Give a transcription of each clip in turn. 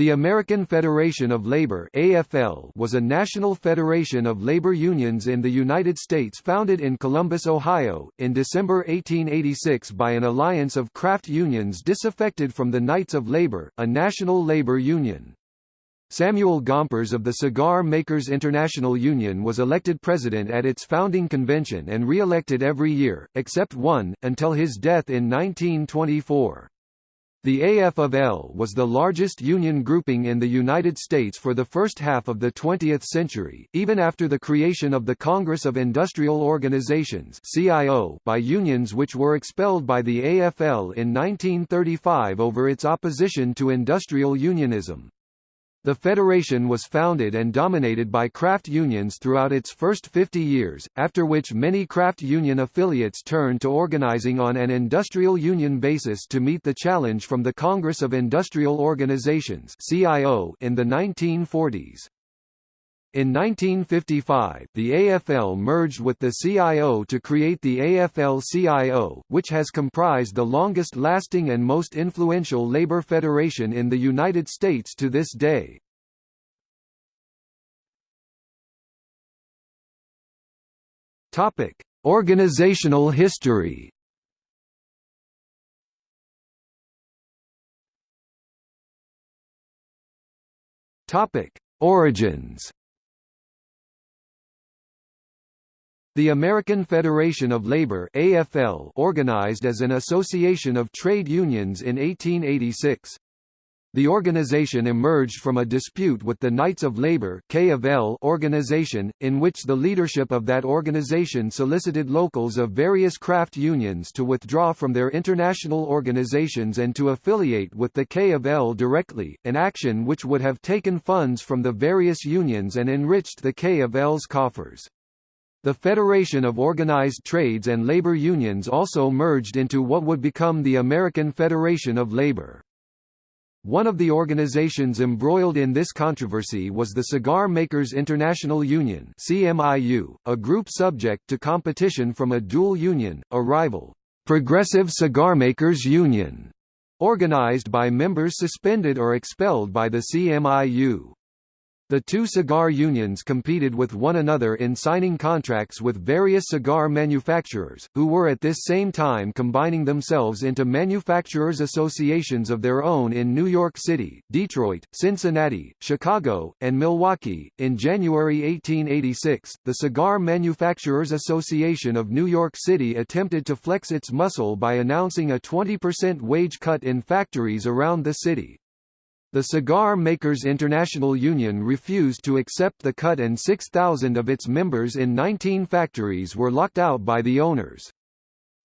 The American Federation of Labor AFL was a national federation of labor unions in the United States founded in Columbus, Ohio, in December 1886 by an alliance of craft unions disaffected from the Knights of Labor, a national labor union. Samuel Gompers of the Cigar Makers International Union was elected president at its founding convention and re-elected every year, except one, until his death in 1924. The AF of L was the largest union grouping in the United States for the first half of the 20th century, even after the creation of the Congress of Industrial Organizations (CIO) by unions which were expelled by the AFL in 1935 over its opposition to industrial unionism. The federation was founded and dominated by craft unions throughout its first 50 years, after which many craft union affiliates turned to organizing on an industrial union basis to meet the challenge from the Congress of Industrial Organizations in the 1940s. In 1955, the AFL merged with the CIO to create the AFL-CIO, which has comprised the longest-lasting and most influential labor federation in the United States to this day. Topic: Organizational history. Topic: Origins. The American Federation of Labor AFL organized as an association of trade unions in 1886. The organization emerged from a dispute with the Knights of Labor organization, in which the leadership of that organization solicited locals of various craft unions to withdraw from their international organizations and to affiliate with the K of L directly, an action which would have taken funds from the various unions and enriched the K of L's coffers. The Federation of Organized Trades and Labor Unions also merged into what would become the American Federation of Labor. One of the organizations embroiled in this controversy was the Cigar Makers International Union CMIU, a group subject to competition from a dual union, a rival, Progressive Cigar Makers Union, organized by members suspended or expelled by the CMIU. The two cigar unions competed with one another in signing contracts with various cigar manufacturers, who were at this same time combining themselves into manufacturers' associations of their own in New York City, Detroit, Cincinnati, Chicago, and Milwaukee. In January 1886, the Cigar Manufacturers Association of New York City attempted to flex its muscle by announcing a 20% wage cut in factories around the city. The Cigar Makers International Union refused to accept the cut and 6,000 of its members in 19 factories were locked out by the owners.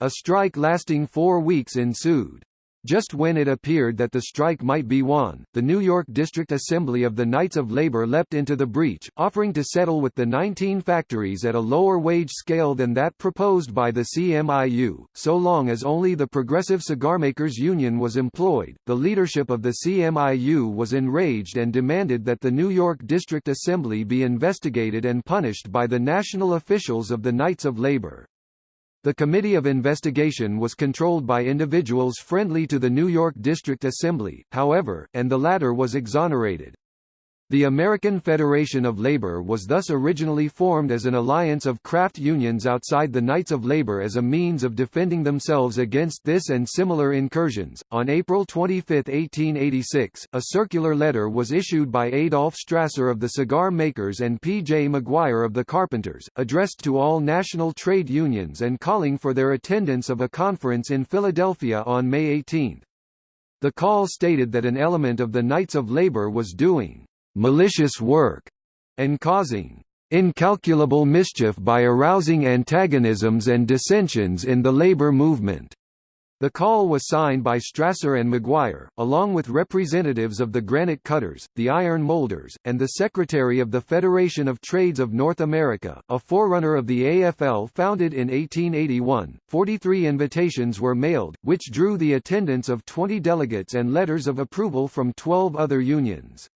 A strike lasting four weeks ensued. Just when it appeared that the strike might be won, the New York District Assembly of the Knights of Labor leapt into the breach, offering to settle with the 19 factories at a lower wage scale than that proposed by the CMIU, so long as only the Progressive Cigarmakers Union was employed. The leadership of the CMIU was enraged and demanded that the New York District Assembly be investigated and punished by the national officials of the Knights of Labor. The Committee of Investigation was controlled by individuals friendly to the New York District Assembly, however, and the latter was exonerated. The American Federation of Labor was thus originally formed as an alliance of craft unions outside the Knights of Labor as a means of defending themselves against this and similar incursions. On April 25, 1886, a circular letter was issued by Adolf Strasser of the cigar makers and P. J. McGuire of the carpenters, addressed to all national trade unions and calling for their attendance of a conference in Philadelphia on May 18. The call stated that an element of the Knights of Labor was doing malicious work, and causing incalculable mischief by arousing antagonisms and dissensions in the labor movement. The call was signed by Strasser and McGuire, along with representatives of the granite cutters, the iron molders, and the Secretary of the Federation of Trades of North America, a forerunner of the AFL founded in 1881. 43 invitations were mailed, which drew the attendance of 20 delegates and letters of approval from 12 other unions.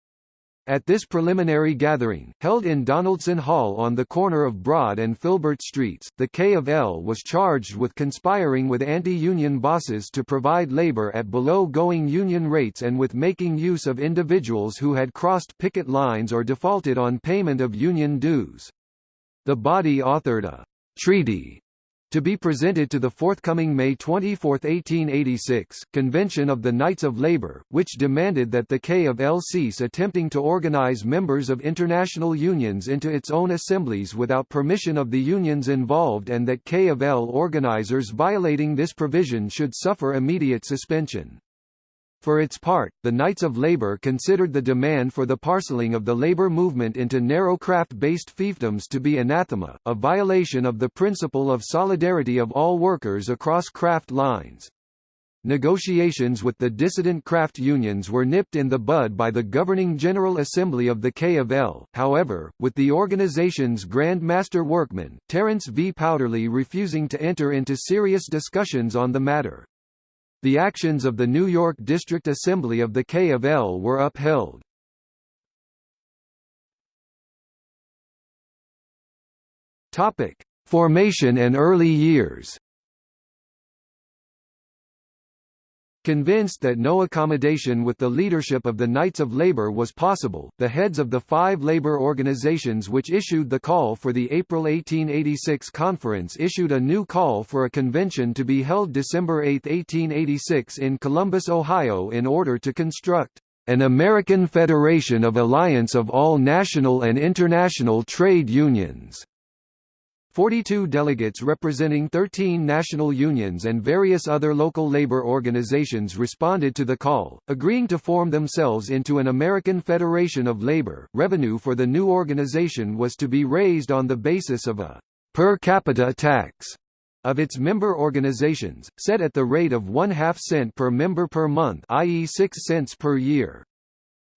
At this preliminary gathering, held in Donaldson Hall on the corner of Broad and Filbert Streets, the K of L was charged with conspiring with anti-union bosses to provide labor at below-going union rates and with making use of individuals who had crossed picket lines or defaulted on payment of union dues. The body authored a treaty to be presented to the forthcoming May 24, 1886, Convention of the Knights of Labour, which demanded that the K of L cease attempting to organise members of international unions into its own assemblies without permission of the unions involved and that K of L organisers violating this provision should suffer immediate suspension. For its part, the Knights of Labour considered the demand for the parceling of the labour movement into narrow craft-based fiefdoms to be anathema, a violation of the principle of solidarity of all workers across craft lines. Negotiations with the dissident craft unions were nipped in the bud by the governing General Assembly of the K of L, however, with the organization's Grand Master Workman, Terence V. Powderly refusing to enter into serious discussions on the matter. The actions of the New York District Assembly of the K of L were upheld. Topic: Formation and early years. Convinced that no accommodation with the leadership of the Knights of Labor was possible, the heads of the five labor organizations which issued the call for the April 1886 conference issued a new call for a convention to be held December 8, 1886 in Columbus, Ohio in order to construct an American Federation of Alliance of all national and international trade unions. 42 delegates representing 13 national unions and various other local labor organizations responded to the call, agreeing to form themselves into an American Federation of Labor. Revenue for the new organization was to be raised on the basis of a per capita tax of its member organizations, set at the rate of one half cent per member per month i.e. 6 cents per year.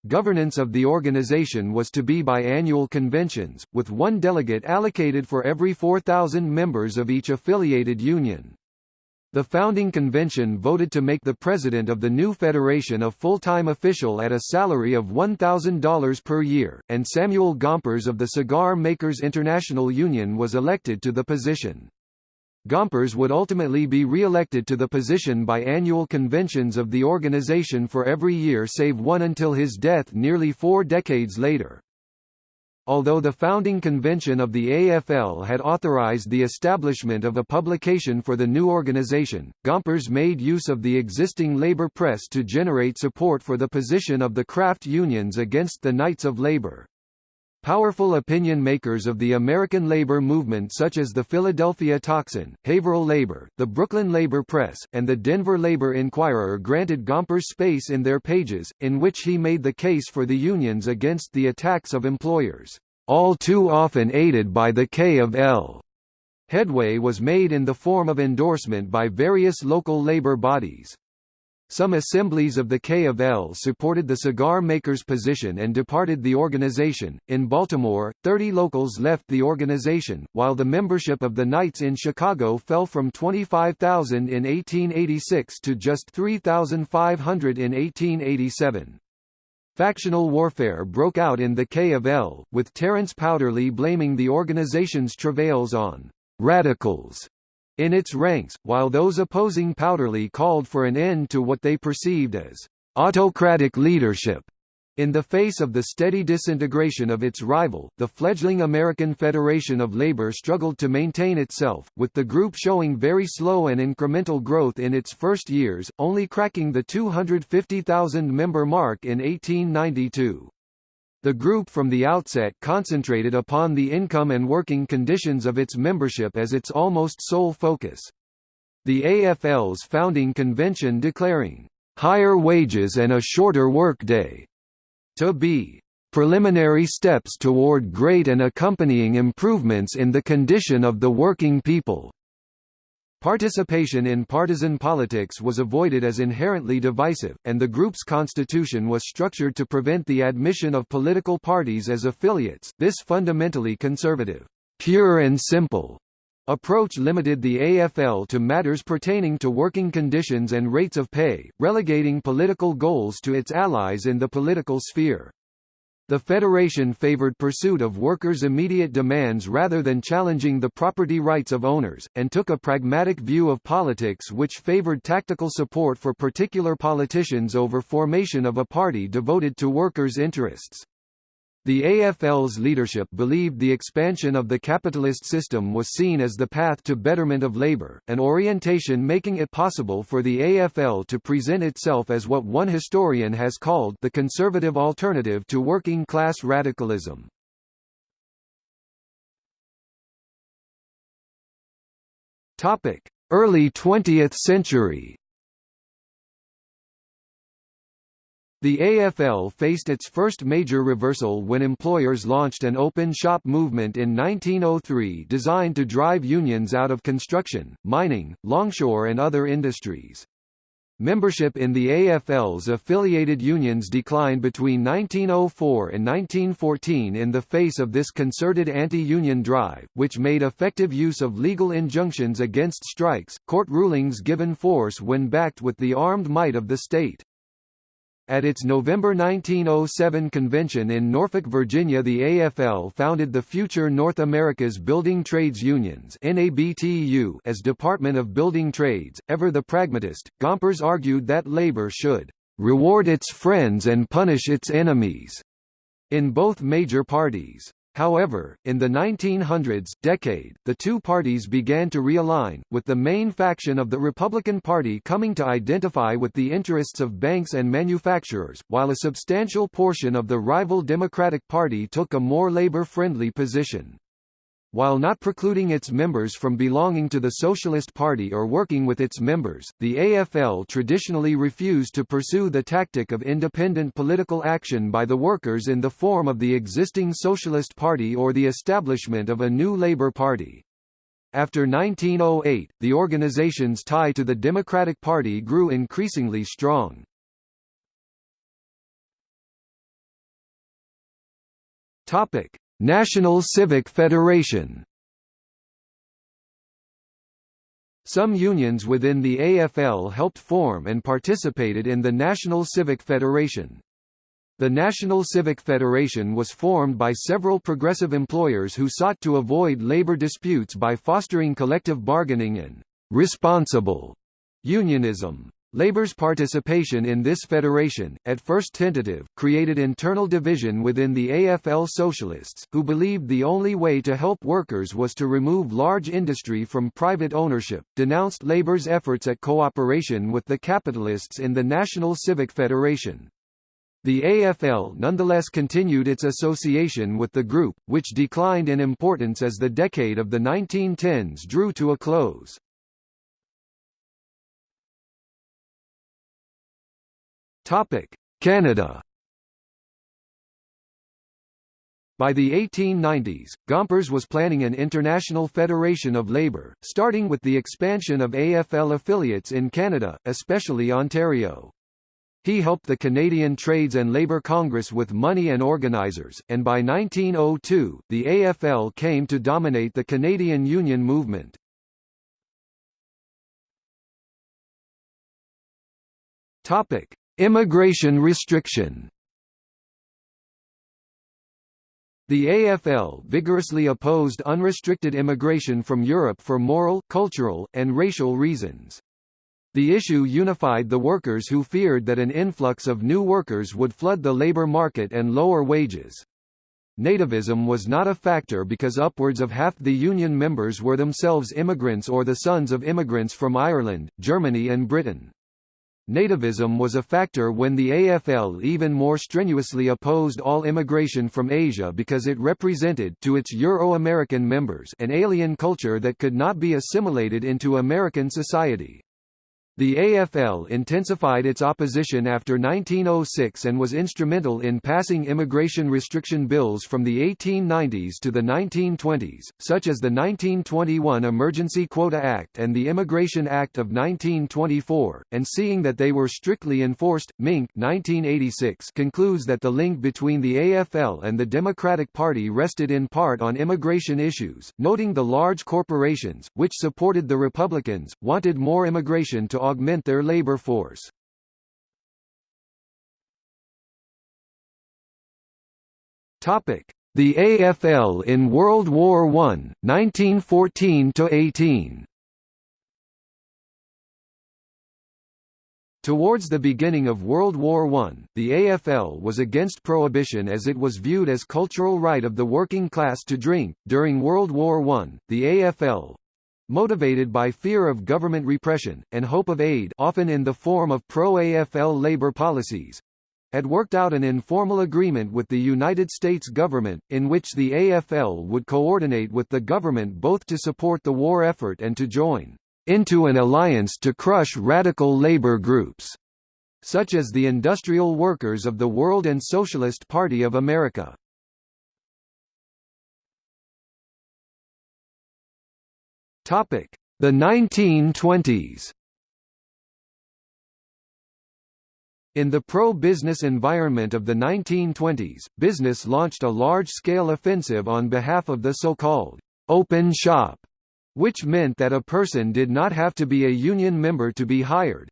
Governance of the organization was to be by annual conventions, with one delegate allocated for every 4,000 members of each affiliated union. The founding convention voted to make the president of the new federation a full-time official at a salary of $1,000 per year, and Samuel Gompers of the Cigar Makers International Union was elected to the position. Gompers would ultimately be re-elected to the position by annual conventions of the organization for every year save one until his death nearly four decades later. Although the founding convention of the AFL had authorized the establishment of a publication for the new organization, Gompers made use of the existing labor press to generate support for the position of the craft unions against the Knights of Labor. Powerful opinion makers of the American labor movement such as the Philadelphia Tocsin, Haverhill Labor, the Brooklyn Labor Press, and the Denver Labor Inquirer granted Gompers space in their pages, in which he made the case for the unions against the attacks of employers, all too often aided by the K of L. Headway was made in the form of endorsement by various local labor bodies. Some assemblies of the K of L supported the cigar makers' position and departed the organization. In Baltimore, 30 locals left the organization, while the membership of the Knights in Chicago fell from 25,000 in 1886 to just 3,500 in 1887. Factional warfare broke out in the K of L, with Terence Powderly blaming the organization's travails on radicals in its ranks, while those opposing Powderly called for an end to what they perceived as autocratic leadership. In the face of the steady disintegration of its rival, the fledgling American Federation of Labor struggled to maintain itself, with the group showing very slow and incremental growth in its first years, only cracking the 250,000 member mark in 1892. The group from the outset concentrated upon the income and working conditions of its membership as its almost sole focus. The AFL's founding convention declaring, "...higher wages and a shorter workday," to be preliminary steps toward great and accompanying improvements in the condition of the working people. Participation in partisan politics was avoided as inherently divisive, and the group's constitution was structured to prevent the admission of political parties as affiliates. This fundamentally conservative, pure and simple approach limited the AFL to matters pertaining to working conditions and rates of pay, relegating political goals to its allies in the political sphere. The federation favored pursuit of workers' immediate demands rather than challenging the property rights of owners, and took a pragmatic view of politics which favored tactical support for particular politicians over formation of a party devoted to workers' interests. The AFL's leadership believed the expansion of the capitalist system was seen as the path to betterment of labor, an orientation making it possible for the AFL to present itself as what one historian has called the conservative alternative to working-class radicalism. Early 20th century The AFL faced its first major reversal when employers launched an open shop movement in 1903 designed to drive unions out of construction, mining, longshore and other industries. Membership in the AFL's affiliated unions declined between 1904 and 1914 in the face of this concerted anti-union drive, which made effective use of legal injunctions against strikes, court rulings given force when backed with the armed might of the state. At its November 1907 convention in Norfolk, Virginia the AFL founded the future North America's Building Trades Unions as Department of Building Trades. Ever the pragmatist, Gompers argued that labor should "...reward its friends and punish its enemies." in both major parties. However, in the 1900s decade, the two parties began to realign, with the main faction of the Republican Party coming to identify with the interests of banks and manufacturers, while a substantial portion of the rival Democratic Party took a more labor-friendly position. While not precluding its members from belonging to the Socialist Party or working with its members, the AFL traditionally refused to pursue the tactic of independent political action by the workers in the form of the existing Socialist Party or the establishment of a new Labour Party. After 1908, the organization's tie to the Democratic Party grew increasingly strong. Topic: National Civic Federation Some unions within the AFL helped form and participated in the National Civic Federation. The National Civic Federation was formed by several progressive employers who sought to avoid labor disputes by fostering collective bargaining and responsible unionism. Labour's participation in this federation, at first tentative, created internal division within the AFL Socialists, who believed the only way to help workers was to remove large industry from private ownership, denounced Labour's efforts at cooperation with the capitalists in the National Civic Federation. The AFL nonetheless continued its association with the group, which declined in importance as the decade of the 1910s drew to a close. Topic: Canada. By the 1890s, Gompers was planning an international federation of labour, starting with the expansion of AFL affiliates in Canada, especially Ontario. He helped the Canadian Trades and Labour Congress with money and organisers, and by 1902, the AFL came to dominate the Canadian union movement. Topic: Immigration restriction The AFL vigorously opposed unrestricted immigration from Europe for moral, cultural, and racial reasons. The issue unified the workers who feared that an influx of new workers would flood the labour market and lower wages. Nativism was not a factor because upwards of half the union members were themselves immigrants or the sons of immigrants from Ireland, Germany and Britain. Nativism was a factor when the AFL even more strenuously opposed all immigration from Asia because it represented to its Euro-American members an alien culture that could not be assimilated into American society. The AFL intensified its opposition after 1906 and was instrumental in passing immigration restriction bills from the 1890s to the 1920s, such as the 1921 Emergency Quota Act and the Immigration Act of 1924, and seeing that they were strictly enforced, Mink 1986 concludes that the link between the AFL and the Democratic Party rested in part on immigration issues, noting the large corporations, which supported the Republicans, wanted more immigration to augment their labor force. The AFL in World War I, 1914–18 Towards the beginning of World War I, the AFL was against prohibition as it was viewed as cultural right of the working class to drink. During World War I, the AFL motivated by fear of government repression, and hope of aid often in the form of pro-AFL labor policies, had worked out an informal agreement with the United States government, in which the AFL would coordinate with the government both to support the war effort and to join into an alliance to crush radical labor groups, such as the Industrial Workers of the World and Socialist Party of America. The 1920s In the pro-business environment of the 1920s, business launched a large-scale offensive on behalf of the so-called open shop which meant that a person did not have to be a union member to be hired.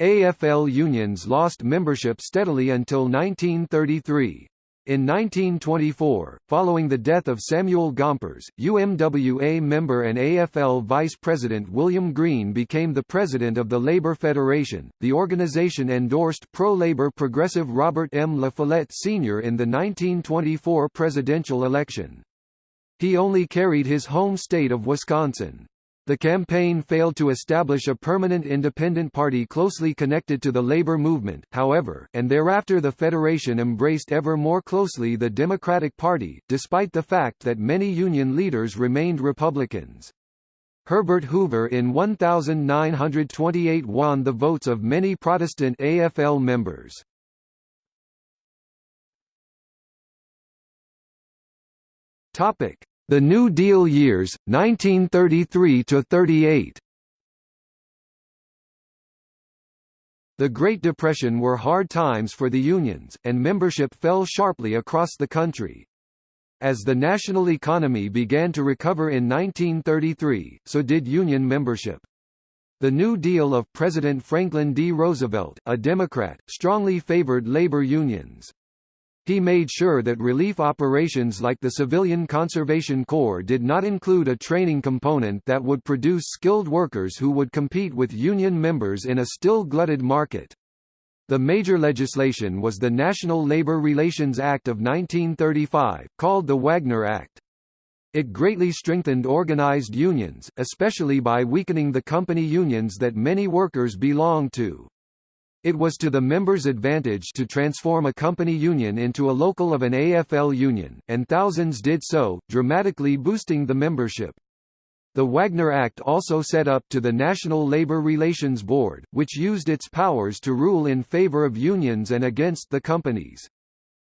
AFL unions lost membership steadily until 1933. In 1924, following the death of Samuel Gompers, UMWA member and AFL vice president William Green became the president of the Labour Federation. The organization endorsed pro-labor progressive Robert M. La Follette Sr. in the 1924 presidential election. He only carried his home state of Wisconsin. The campaign failed to establish a permanent independent party closely connected to the labor movement, however, and thereafter the Federation embraced ever more closely the Democratic Party, despite the fact that many union leaders remained Republicans. Herbert Hoover in 1928 won the votes of many Protestant AFL members. Topic: The New Deal years, 1933 to 38. The Great Depression were hard times for the unions, and membership fell sharply across the country. As the national economy began to recover in 1933, so did union membership. The New Deal of President Franklin D. Roosevelt, a Democrat, strongly favored labor unions. He made sure that relief operations like the Civilian Conservation Corps did not include a training component that would produce skilled workers who would compete with union members in a still glutted market. The major legislation was the National Labor Relations Act of 1935, called the Wagner Act. It greatly strengthened organized unions, especially by weakening the company unions that many workers belonged to. It was to the members' advantage to transform a company union into a local of an AFL union, and thousands did so, dramatically boosting the membership. The Wagner Act also set up to the National Labor Relations Board, which used its powers to rule in favor of unions and against the companies.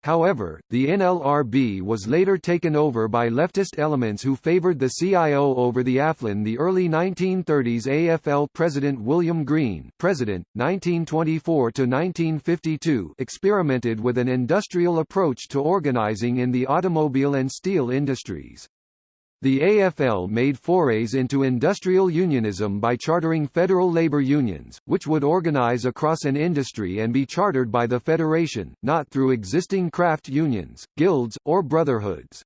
However, the NLRB was later taken over by leftist elements who favored the CIO over the AFL. The early 1930s AFL President William Green, President 1924 to 1952, experimented with an industrial approach to organizing in the automobile and steel industries. The AFL made forays into industrial unionism by chartering federal labor unions, which would organize across an industry and be chartered by the federation, not through existing craft unions, guilds, or brotherhoods.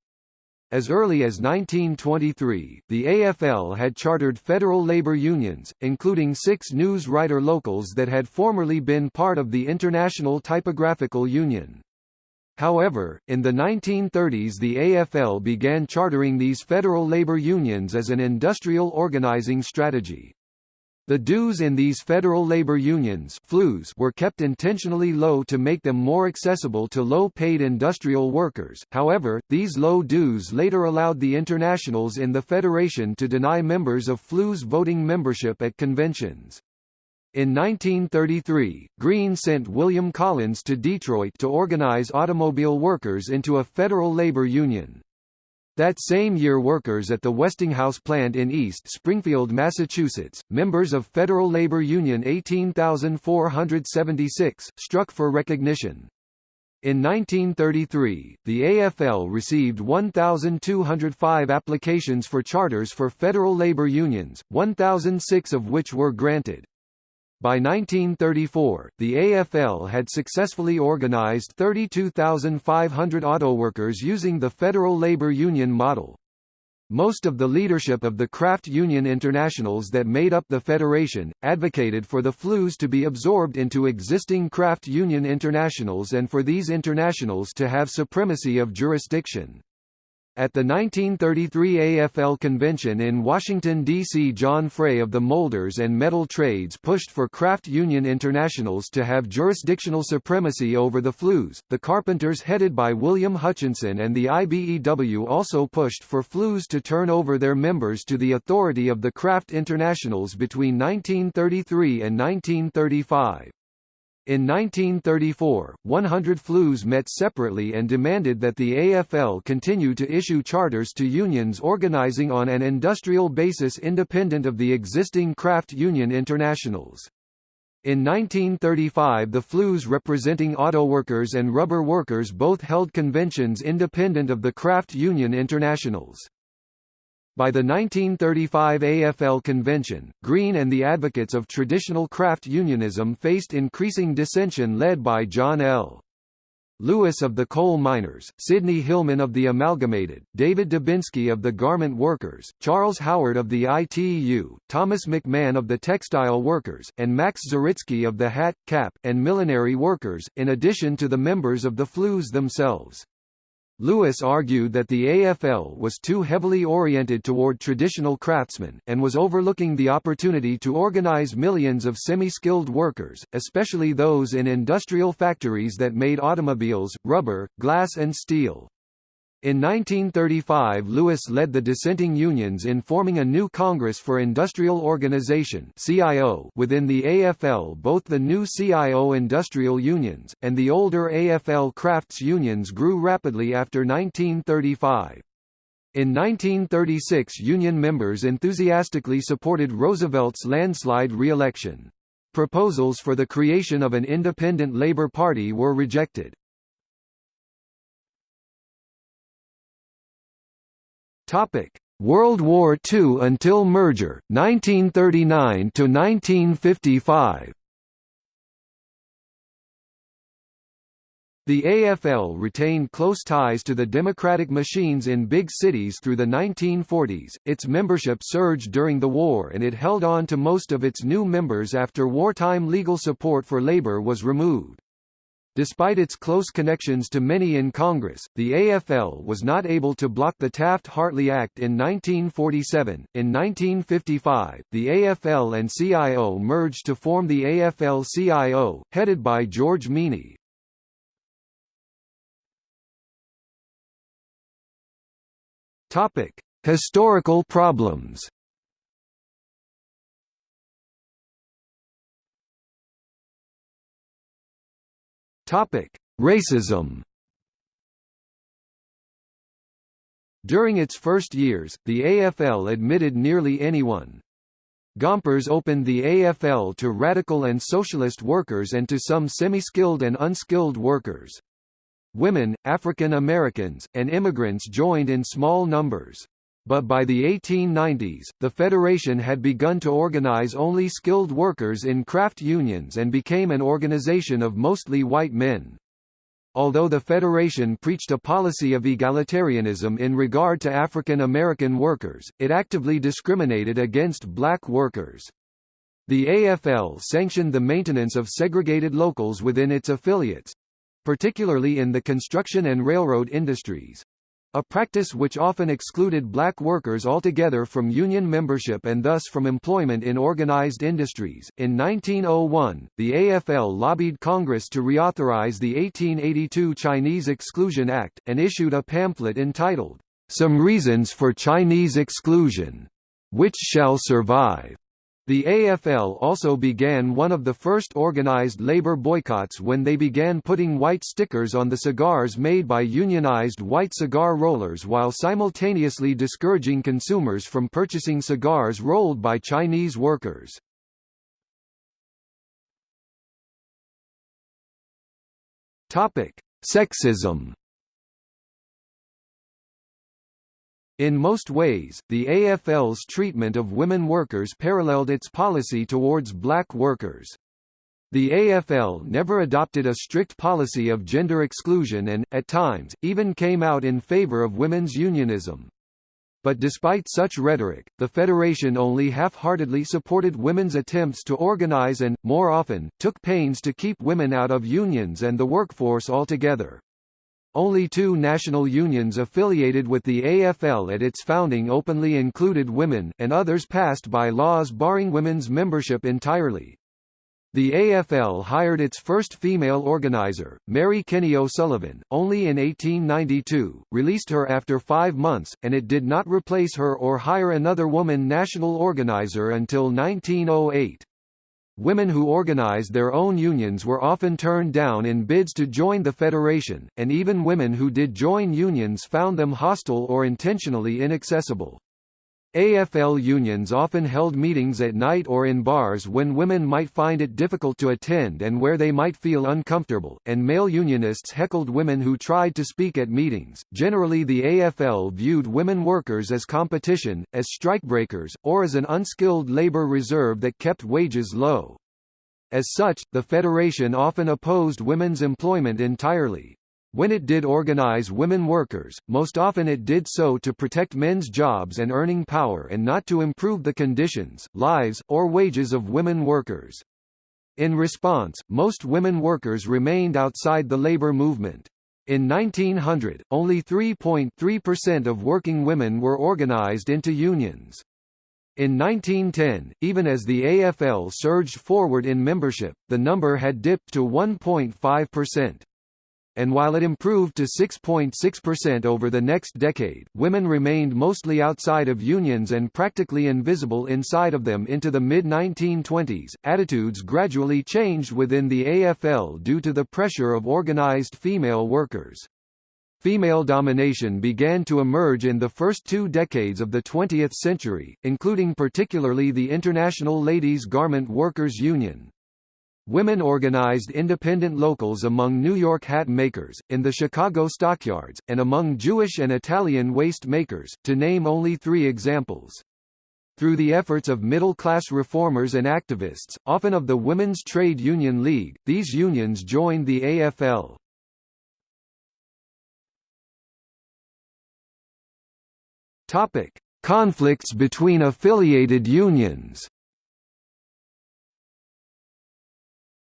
As early as 1923, the AFL had chartered federal labor unions, including six news writer locals that had formerly been part of the International Typographical Union. However, in the 1930s the AFL began chartering these federal labor unions as an industrial organizing strategy. The dues in these federal labor unions were kept intentionally low to make them more accessible to low-paid industrial workers, however, these low dues later allowed the internationals in the federation to deny members of FLU's voting membership at conventions. In 1933, Green sent William Collins to Detroit to organize automobile workers into a federal labor union. That same year workers at the Westinghouse plant in East Springfield, Massachusetts, members of Federal Labor Union 18476, struck for recognition. In 1933, the AFL received 1,205 applications for charters for federal labor unions, 1,006 of which were granted. By 1934, the AFL had successfully organized 32,500 autoworkers using the Federal Labor Union model. Most of the leadership of the craft union internationals that made up the federation, advocated for the FLUs to be absorbed into existing craft union internationals and for these internationals to have supremacy of jurisdiction. At the 1933 AFL convention in Washington, D.C. John Frey of the Molders and Metal Trades pushed for craft union internationals to have jurisdictional supremacy over the FLUs. The Carpenters headed by William Hutcheson and the IBEW also pushed for FLUs to turn over their members to the authority of the craft internationals between 1933 and 1935. In 1934, 100 FLUs met separately and demanded that the AFL continue to issue charters to unions organizing on an industrial basis independent of the existing craft union internationals. In 1935 the FLUs representing auto workers and rubber workers both held conventions independent of the craft union internationals. By the 1935 AFL convention, Green and the advocates of traditional craft unionism faced increasing dissension led by John L. Lewis of the coal miners, Sidney Hillman of the Amalgamated, David Dubinsky of the garment workers, Charles Howard of the ITU, Thomas McMahon of the textile workers, and Max Zaritsky of the hat, cap, and millinery workers, in addition to the members of the FLUs themselves. Lewis argued that the AFL was too heavily oriented toward traditional craftsmen, and was overlooking the opportunity to organize millions of semi-skilled workers, especially those in industrial factories that made automobiles, rubber, glass and steel. In 1935 Lewis led the dissenting unions in forming a new Congress for Industrial Organization CIO within the AFL both the new CIO industrial unions, and the older AFL crafts unions grew rapidly after 1935. In 1936 union members enthusiastically supported Roosevelt's landslide re-election. Proposals for the creation of an independent Labour Party were rejected. Topic: World War II until merger 1939 to 1955. The AFL retained close ties to the democratic machines in big cities through the 1940s, its membership surged during the war and it held on to most of its new members after wartime legal support for labor was removed. Despite its close connections to many in Congress, the AFL was not able to block the Taft-Hartley Act in 1947. In 1955, the AFL and CIO merged to form the AFL-CIO, headed by George Meany. Topic: Historical problems. Topic: Racism. During its first years, the AFL admitted nearly anyone. Gompers opened the AFL to radical and socialist workers and to some semi-skilled and unskilled workers. Women, African Americans, and immigrants joined in small numbers. But by the 1890s, the Federation had begun to organize only skilled workers in craft unions and became an organization of mostly white men. Although the Federation preached a policy of egalitarianism in regard to African American workers, it actively discriminated against black workers. The AFL sanctioned the maintenance of segregated locals within its affiliates—particularly in the construction and railroad industries a practice which often excluded black workers altogether from union membership and thus from employment in organized industries. In 1901, the AFL lobbied Congress to reauthorize the 1882 Chinese Exclusion Act, and issued a pamphlet entitled, Some Reasons for Chinese Exclusion, which shall survive. The AFL also began one of the first organized labor boycotts when they began putting white stickers on the cigars made by unionized white cigar rollers while simultaneously discouraging consumers from purchasing cigars rolled by Chinese workers. Sexism In most ways, the AFL's treatment of women workers paralleled its policy towards black workers. The AFL never adopted a strict policy of gender exclusion and, at times, even came out in favour of women's unionism. But despite such rhetoric, the Federation only half-heartedly supported women's attempts to organize and, more often, took pains to keep women out of unions and the workforce altogether. Only two national unions affiliated with the AFL at its founding openly included women, and others passed by laws barring women's membership entirely. The AFL hired its first female organizer, Mary Kenney O'Sullivan, only in 1892, released her after five months, and it did not replace her or hire another woman national organizer until 1908. Women who organized their own unions were often turned down in bids to join the federation, and even women who did join unions found them hostile or intentionally inaccessible. AFL unions often held meetings at night or in bars when women might find it difficult to attend and where they might feel uncomfortable, and male unionists heckled women who tried to speak at meetings. Generally, the AFL viewed women workers as competition, as strikebreakers, or as an unskilled labor reserve that kept wages low. As such, the federation often opposed women's employment entirely. When it did organize women workers, most often it did so to protect men's jobs and earning power and not to improve the conditions, lives, or wages of women workers. In response, most women workers remained outside the labor movement. In 1900, only 3.3% of working women were organized into unions. In 1910, even as the AFL surged forward in membership, the number had dipped to 1.5% and while it improved to 6.6% over the next decade, women remained mostly outside of unions and practically invisible inside of them into the mid-1920s. Attitudes gradually changed within the AFL due to the pressure of organized female workers. Female domination began to emerge in the first two decades of the 20th century, including particularly the International Ladies Garment Workers Union. Women organized independent locals among New York hat makers, in the Chicago stockyards, and among Jewish and Italian waist makers, to name only three examples. Through the efforts of middle-class reformers and activists, often of the Women's Trade Union League, these unions joined the AFL. Topic: Conflicts between affiliated unions.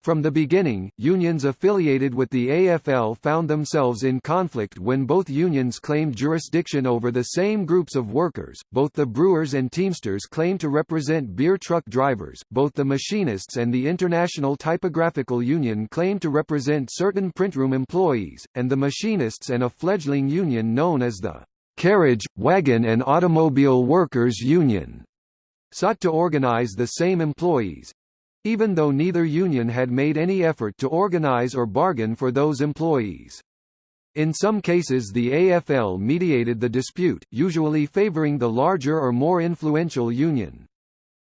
From the beginning, unions affiliated with the AFL found themselves in conflict when both unions claimed jurisdiction over the same groups of workers. Both the Brewers and Teamsters claimed to represent beer truck drivers, both the Machinists and the International Typographical Union claimed to represent certain printroom employees, and the Machinists and a fledgling union known as the Carriage, Wagon and Automobile Workers Union sought to organize the same employees, even though neither union had made any effort to organize or bargain for those employees. In some cases the AFL mediated the dispute, usually favoring the larger or more influential union.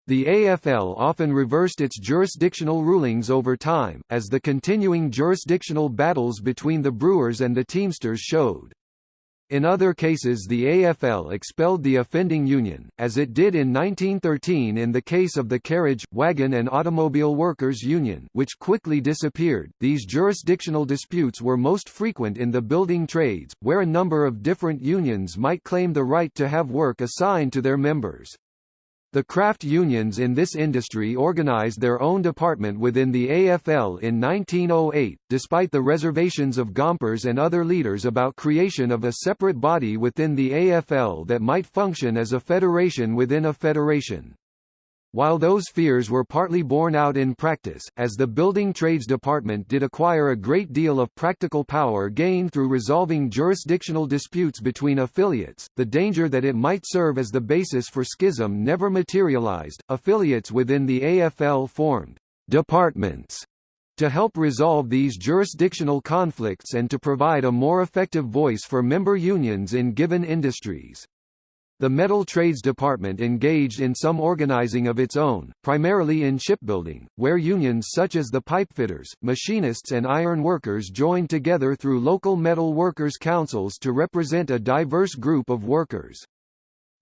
The AFL often reversed its jurisdictional rulings over time, as the continuing jurisdictional battles between the Brewers and the Teamsters showed. In other cases the AFL expelled the offending union, as it did in 1913 in the case of the Carriage, Wagon and Automobile Workers Union which quickly disappeared. These jurisdictional disputes were most frequent in the building trades, where a number of different unions might claim the right to have work assigned to their members. The craft unions in this industry organized their own department within the AFL in 1908, despite the reservations of Gompers and other leaders about creation of a separate body within the AFL that might function as a federation within a federation. While those fears were partly borne out in practice, as the Building Trades Department did acquire a great deal of practical power gained through resolving jurisdictional disputes between affiliates, the danger that it might serve as the basis for schism never materialized. Affiliates within the AFL formed departments to help resolve these jurisdictional conflicts and to provide a more effective voice for member unions in given industries. The Metal Trades Department engaged in some organizing of its own, primarily in shipbuilding, where unions such as the pipefitters, machinists and iron workers joined together through local metal workers' councils to represent a diverse group of workers.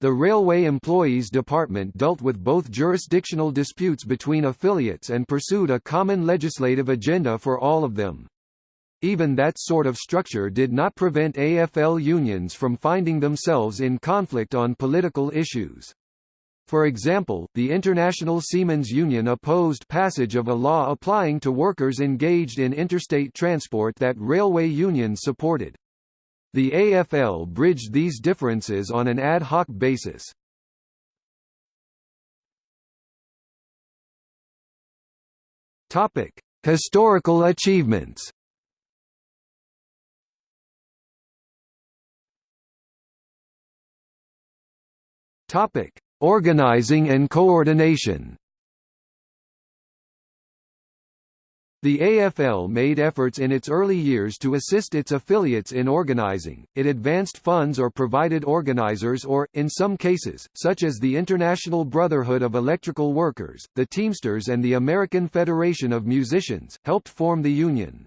The Railway Employees Department dealt with both jurisdictional disputes between affiliates and pursued a common legislative agenda for all of them. Even that sort of structure did not prevent AFL unions from finding themselves in conflict on political issues. For example, the International Seamen's Union opposed passage of a law applying to workers engaged in interstate transport that railway unions supported. The AFL bridged these differences on an ad hoc basis. Topic: Historical achievements. Topic: Organizing and coordination. The AFL made efforts in its early years to assist its affiliates in organizing, it advanced funds or provided organizers or, in some cases, such as the International Brotherhood of Electrical Workers, the Teamsters and the American Federation of Musicians, helped form the union.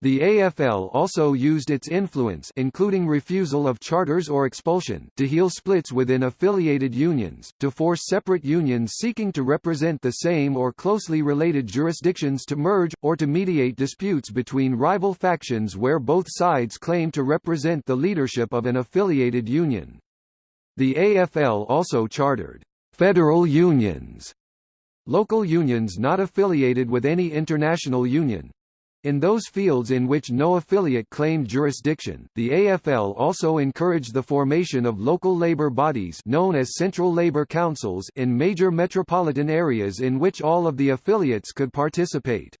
The AFL also used its influence including refusal of charters or expulsion to heal splits within affiliated unions, to force separate unions seeking to represent the same or closely related jurisdictions to merge, or to mediate disputes between rival factions where both sides claim to represent the leadership of an affiliated union. The AFL also chartered «federal unions» local unions not affiliated with any international union, in those fields in which no affiliate claimed jurisdiction, the AFL also encouraged the formation of local labor bodies known as Central Labor Councils in major metropolitan areas in which all of the affiliates could participate.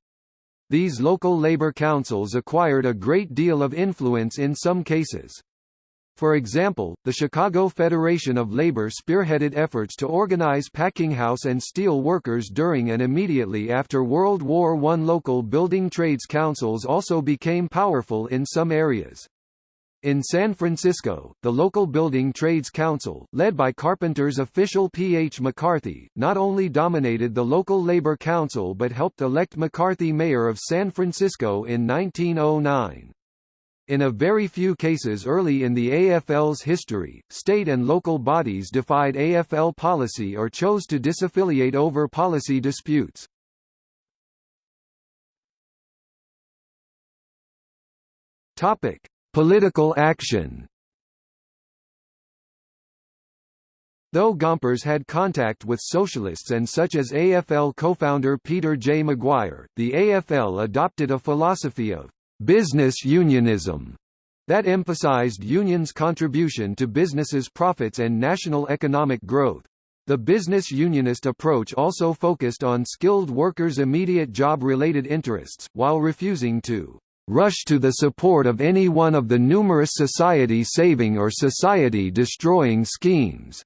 These local labor councils acquired a great deal of influence in some cases. For example, the Chicago Federation of Labor spearheaded efforts to organize packinghouse and steel workers during and immediately after World War I. Local building trades councils also became powerful in some areas. In San Francisco, the local Building Trades Council, led by Carpenter's official P. H. McCarthy, not only dominated the local labor council but helped elect McCarthy mayor of San Francisco in 1909. In a very few cases early in the AFL's history, state and local bodies defied AFL policy or chose to disaffiliate over policy disputes. Topic: Political action. Though Gompers had contact with socialists and such as AFL co-founder Peter J. McGuire, the AFL adopted a philosophy of business unionism that emphasized unions' contribution to businesses' profits and national economic growth. The business unionist approach also focused on skilled workers' immediate job-related interests, while refusing to rush to the support of any one of the numerous society-saving or society-destroying schemes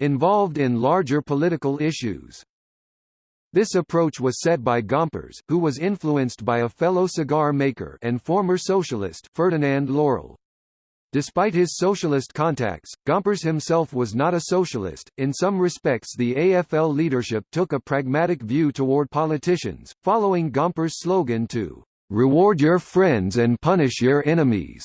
involved in larger political issues. This approach was set by Gompers, who was influenced by a fellow cigar maker and former socialist Ferdinand Laurrell. Despite his socialist contacts, Gompers himself was not a socialist. In some respects, the AFL leadership took a pragmatic view toward politicians, following Gompers' slogan to reward your friends and punish your enemies,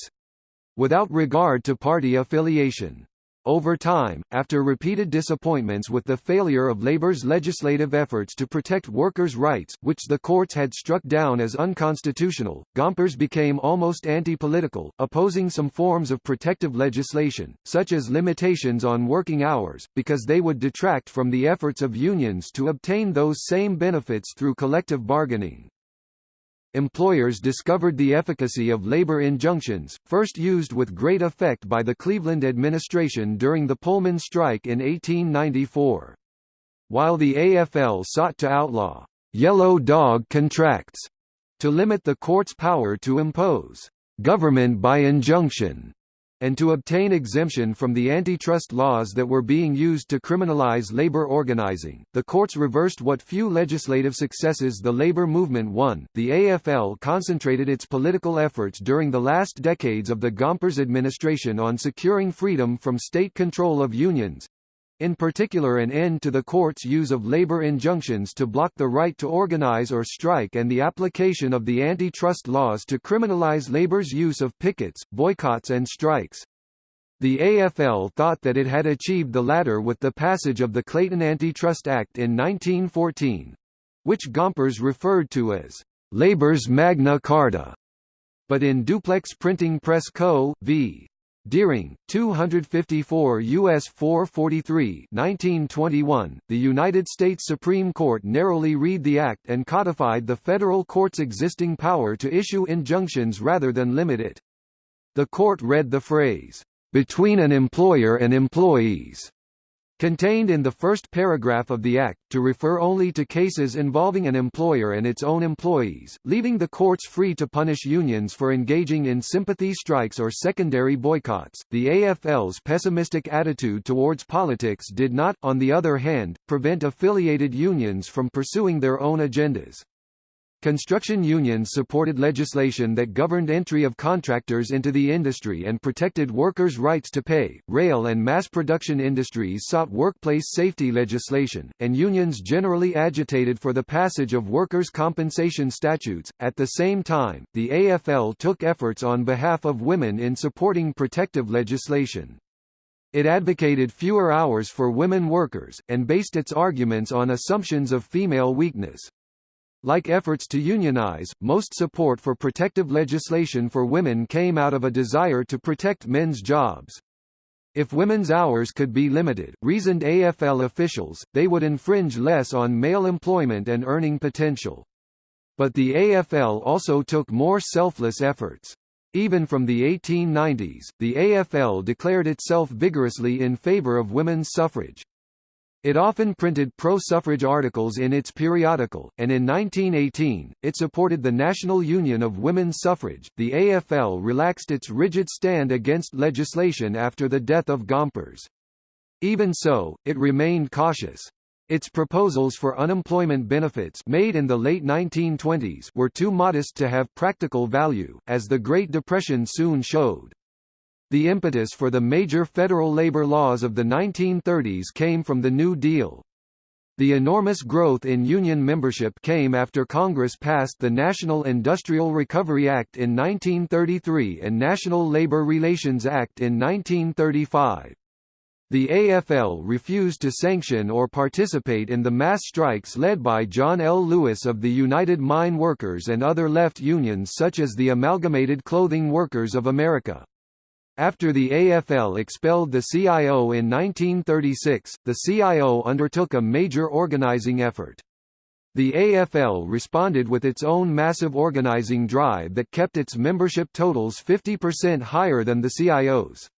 without regard to party affiliation. Over time, after repeated disappointments with the failure of Labour's legislative efforts to protect workers' rights, which the courts had struck down as unconstitutional, Gompers became almost anti-political, opposing some forms of protective legislation, such as limitations on working hours, because they would detract from the efforts of unions to obtain those same benefits through collective bargaining employers discovered the efficacy of labor injunctions, first used with great effect by the Cleveland administration during the Pullman strike in 1894. While the AFL sought to outlaw «yellow dog contracts» to limit the court's power to impose «government by injunction» and to obtain exemption from the antitrust laws that were being used to criminalize labor organizing. The courts reversed what few legislative successes the labor movement won. The AFL concentrated its political efforts during the last decades of the Gompers administration on securing freedom from state control of unions, in particular an end to the court's use of labor injunctions to block the right to organize or strike and the application of the antitrust laws to criminalize labor's use of pickets, boycotts and strikes. The AFL thought that it had achieved the latter with the passage of the Clayton Antitrust Act in 1914 which Gompers referred to as labor's Magna Carta. But in Duplex Printing Press Co. v. Deering, 254 U.S. 443 1921, the United States Supreme Court narrowly read the Act and codified the federal court's existing power to issue injunctions rather than limit it. The court read the phrase, "...between an employer and employees," contained in the first paragraph of the Act, to refer only to cases involving an employer and its own employees, leaving the courts free to punish unions for engaging in sympathy strikes or secondary boycotts. The AFL's pessimistic attitude towards politics did not, on the other hand, prevent affiliated unions from pursuing their own agendas. Construction unions supported legislation that governed entry of contractors into the industry and protected workers' rights to pay. Rail and mass production industries sought workplace safety legislation, and unions generally agitated for the passage of workers' compensation statutes. At the same time, the AFL took efforts on behalf of women in supporting protective legislation. It advocated fewer hours for women workers, and based its arguments on assumptions of female weakness. Like efforts to unionize, most support for protective legislation for women came out of a desire to protect men's jobs. If women's hours could be limited, reasoned AFL officials, they would infringe less on male employment and earning potential. But the AFL also took more selfless efforts. Even from the 1890s, the AFL declared itself vigorously in favor of women's suffrage. It often printed pro-suffrage articles in its periodical, and in 1918, it supported the National Union of Women's Suffrage. The AFL relaxed its rigid stand against legislation after the death of Gompers. Even so, it remained cautious. Its proposals for unemployment benefits made in the late 1920s were too modest to have practical value, as the Great Depression soon showed. The impetus for the major federal labor laws of the 1930s came from the New Deal. The enormous growth in union membership came after Congress passed the National Industrial Recovery Act in 1933 and National Labor Relations Act in 1935. The AFL refused to sanction or participate in the mass strikes led by John L. Lewis of the United Mine Workers and other left unions such as the Amalgamated Clothing Workers of America. After the AFL expelled the CIO in 1936, the CIO undertook a major organizing effort. The AFL responded with its own massive organizing drive that kept its membership totals 50% higher than the CIO's.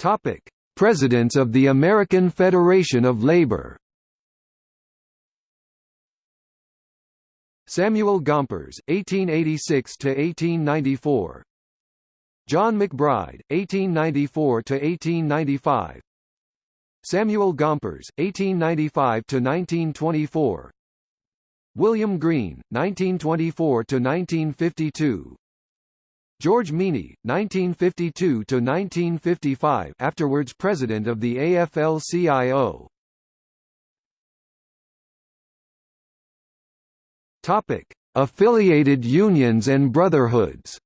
Topic: Presidents of the American Federation of Labor Samuel Gompers, 1886 to 1894. John McBride, 1894 to 1895. Samuel Gompers, 1895 to 1924. William Green, 1924 to 1952. George Meany, 1952 to 1955, afterwards President of the AFL-CIO Topic: Affiliated unions and brotherhoods.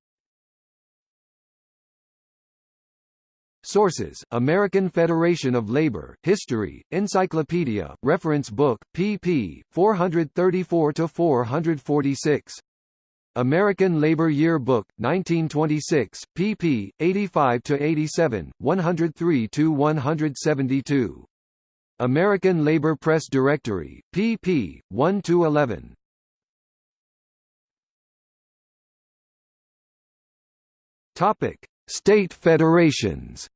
Sources: American Federation of Labor, History, Encyclopedia, Reference Book, pp. 434 to 446. American Labor Year Book, 1926, pp. 85 to 87, 103 to 172. American Labor Press Directory, pp. 1 to 11. Topic: State federations.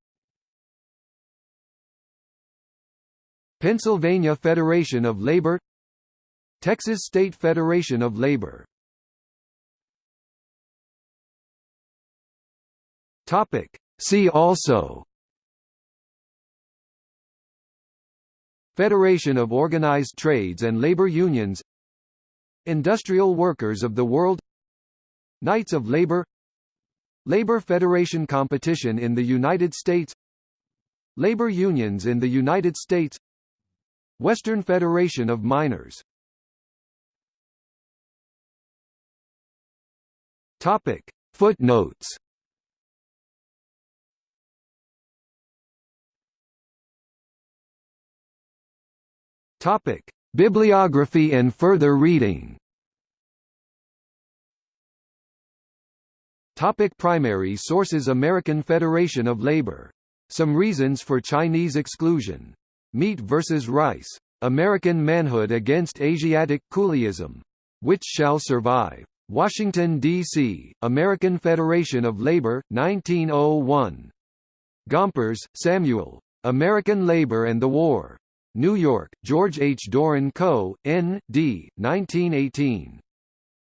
Pennsylvania Federation of Labor. Texas State Federation of Labor. Topic. See also. Federation of Organized Trades and Labor Unions. Industrial Workers of the World. Knights of Labor Labor Federation competition in the United States Labor unions in the United States Western Federation of Miners Topic. Footnotes Topic: Bibliography and further reading. Topic primary sources American Federation of Labor. Some reasons for Chinese exclusion. Meat versus rice. American manhood against Asiatic coolieism. Which shall survive? Washington, D.C., American Federation of Labor, 1901. Gompers, Samuel. American Labor and the War. New York, George H. Doran Co., N.D., 1918.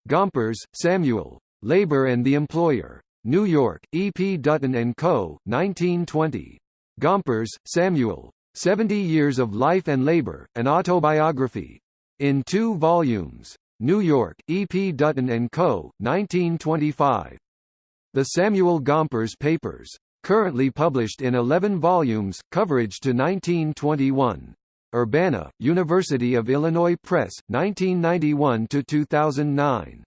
Gompers, Samuel. Labor and the Employer. New York, E. P. Dutton & Co., 1920. Gompers, Samuel. Seventy Years of Life and Labor, an Autobiography. In two volumes. New York, E. P. Dutton & Co., 1925. The Samuel Gompers Papers. Currently published in 11 volumes, coverage to 1921. Urbana, University of Illinois Press, 1991–2009.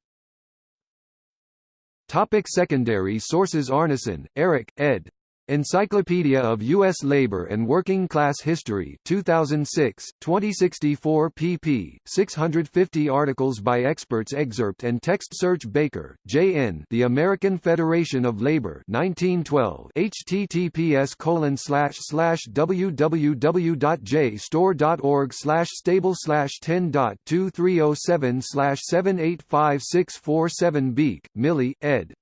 Topic secondary sources Arnesen, Eric, ed. Encyclopedia of U.S. Labor and Working Class History 2006, 2064 pp. 650 articles by experts Excerpt and text search Baker, J.N. The American Federation of Labor 1912 https colon slash slash www.jstor.org slash stable slash 10.2307 slash 785647 Beik, Millie, ed.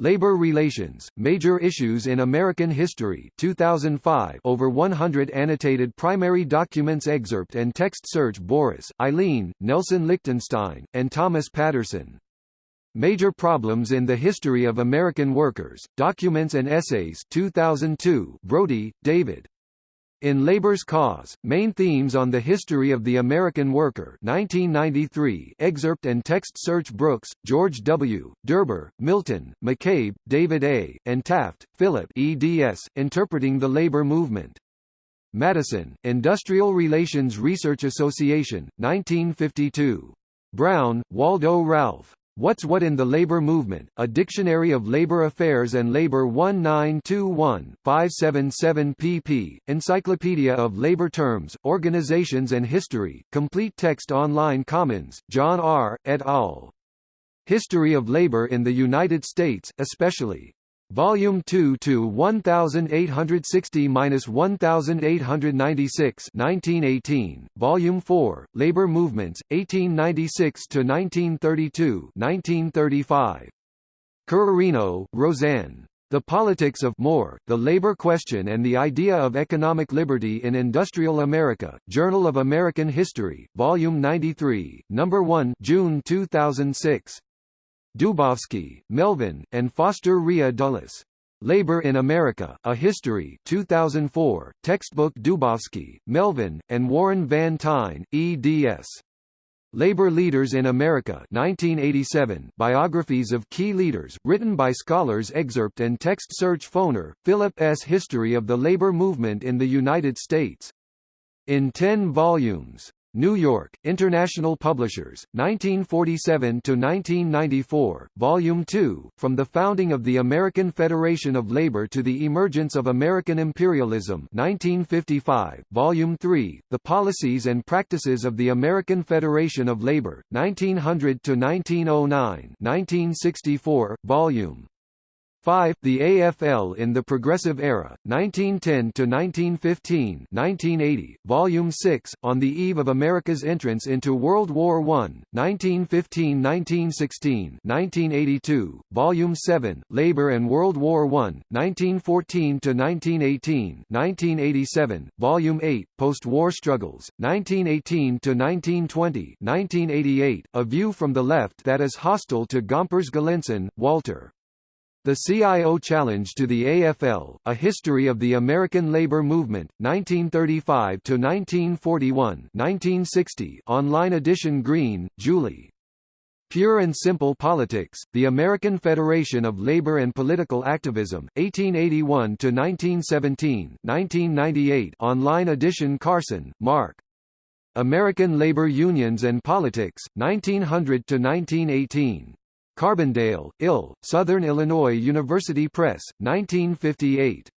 Labor Relations, Major Issues in American History 2005 over 100 annotated primary documents excerpt and text search Boris, Eileen, Nelson Lichtenstein, and Thomas Patterson. Major Problems in the History of American Workers, Documents and Essays 2002 Brody, David. In Labor's Cause, Main Themes on the History of the American Worker 1993 excerpt and text search Brooks, George W., Derber, Milton, McCabe, David A., and Taft, Philip eds, Interpreting the Labor Movement. Madison, Industrial Relations Research Association, 1952. Brown, Waldo Ralph. What's What in the Labor Movement, A Dictionary of Labor Affairs and Labor 1921, 577 pp. Encyclopedia of Labor Terms, Organizations and History, Complete Text Online Commons, John R., et al. History of Labor in the United States, especially Volume 2 to 1860-1896 1918, Volume 4, Labor Movements, 1896–1932 1935. Currarino, Roseanne. The Politics of More, The Labor Question and the Idea of Economic Liberty in Industrial America, Journal of American History, Volume 93, No. 1 June 2006. Dubofsky, Melvin, and Foster Rhea Dulles. Labor in America, A History 2004, textbook Dubofsky, Melvin, and Warren Van Tine, eds. Labor Leaders in America 1987, biographies of key leaders, written by scholars excerpt and text search Foner, Philip S. History of the Labor Movement in the United States. In 10 volumes. New York, International Publishers, 1947–1994, Volume 2, From the Founding of the American Federation of Labor to the Emergence of American Imperialism 1955, Volume 3, The Policies and Practices of the American Federation of Labor, 1900–1909 1964, Volume 5. The AFL in the Progressive Era, 1910–1915 1980, Volume 6, On the Eve of America's Entrance into World War I, 1915–1916 1982, Volume 7, Labor and World War I, 1914–1918 1987, Volume 8, Post-War Struggles, 1918–1920 1988, A View from the Left that is Hostile to Gompers Galenson, Walter. The CIO Challenge to the AFL, A History of the American Labor Movement, 1935–1941 1960 online edition Greene, Julie. Pure and Simple Politics, The American Federation of Labor and Political Activism, 1881–1917 1998 online edition Karson, Marc. American Labor Unions and Politics, 1900–1918. Carbondale, Ill, Southern Illinois University Press, 1958.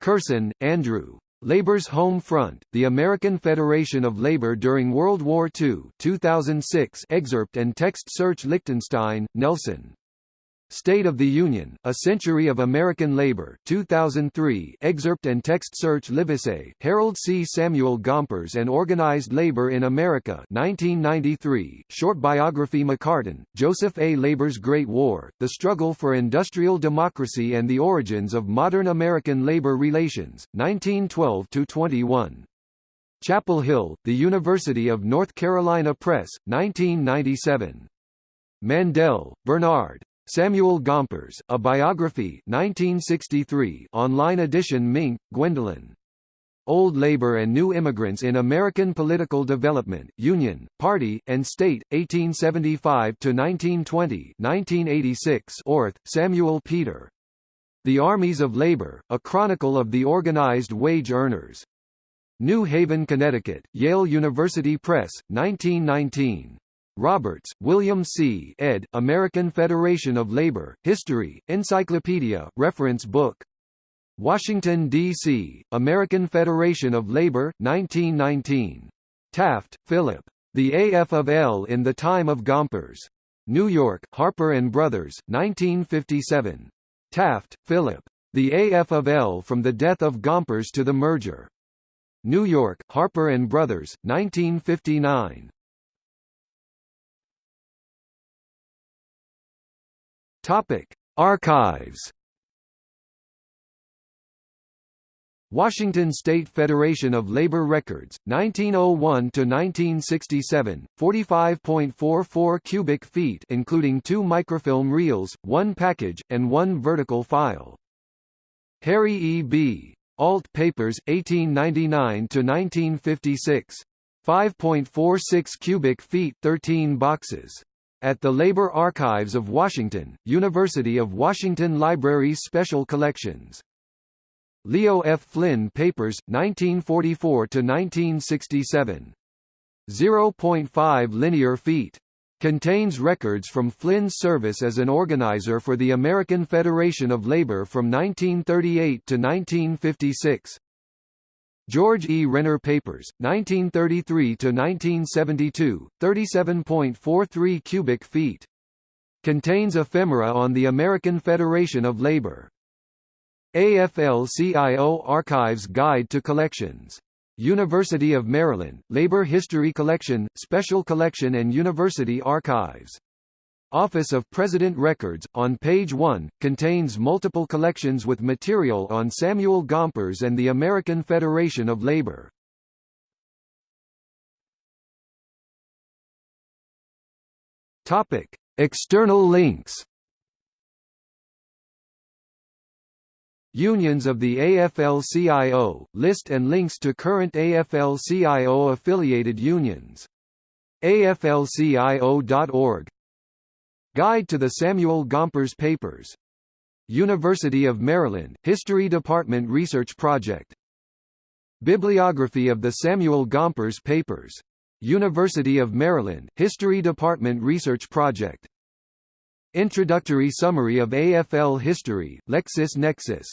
Kersten, Andrew. Labor's Home Front, The American Federation of Labor During World War II 2006 excerpt and text search Lichtenstein, Nelson. State of the Union, A Century of American Labor 2003 excerpt and text search Livesey, Harold C. Samuel Gompers and Organized Labor in America 1993, short biography McCartin, Joseph A. Labor's Great War, The Struggle for Industrial Democracy and the Origins of Modern American Labor Relations, 1912–21. Chapel Hill, The University of North Carolina Press, 1997. Mandel, Bernard. Samuel Gompers, A Biography 1963 online edition Mink, Gwendolyn. Old Labor and New Immigrants in American Political Development, Union, Party, and State, 1875–1920 1986 Orth, Samuel Peter. The Armies of Labor, A Chronicle of the Organized Wage Earners. New Haven, Connecticut, Yale University Press, 1919. Roberts, William C. ed., American Federation of Labor, History, Encyclopedia, Reference Book. Washington, D.C., American Federation of Labor, 1919. Taft, Philip. The AF of L in the Time of Gompers. New York, Harper & Brothers, 1957. Taft, Philip. The AF of L from the Death of Gompers to the Merger. New York, Harper & Brothers, 1959. Topic: Archives. Washington State Federation of Labor Records, 1901 to 1967, 45.44 cubic feet, including two microfilm reels, one package, and one vertical file. Harry E. B. Ault Papers, 1899 to 1956, 5.46 cubic feet, 13 boxes at the Labor Archives of Washington, University of Washington Libraries Special Collections. Leo F. Flynn Papers, 1944–1967. 0.5 linear feet. Contains records from Flynn's service as an organizer for the American Federation of Labor from 1938 to 1956. George E. Renner Papers, 1933–1972, 37.43 cubic feet. Contains ephemera on the American Federation of Labor. AFL-CIO Archives Guide to Collections. University of Maryland, Labor History Collection, Special Collection and University Archives. Office of President Records, on page 1, contains multiple collections with material on Samuel Gompers and the American Federation of Labor. Topic: External links. Unions of the AFL-CIO, list and links to current AFL-CIO affiliated unions. AFLCIO.org Guide to the Samuel Gompers Papers. University of Maryland, History Department Research Project. Bibliography of the Samuel Gompers Papers. University of Maryland, History Department Research Project. Introductory Summary of AFL History, LexisNexis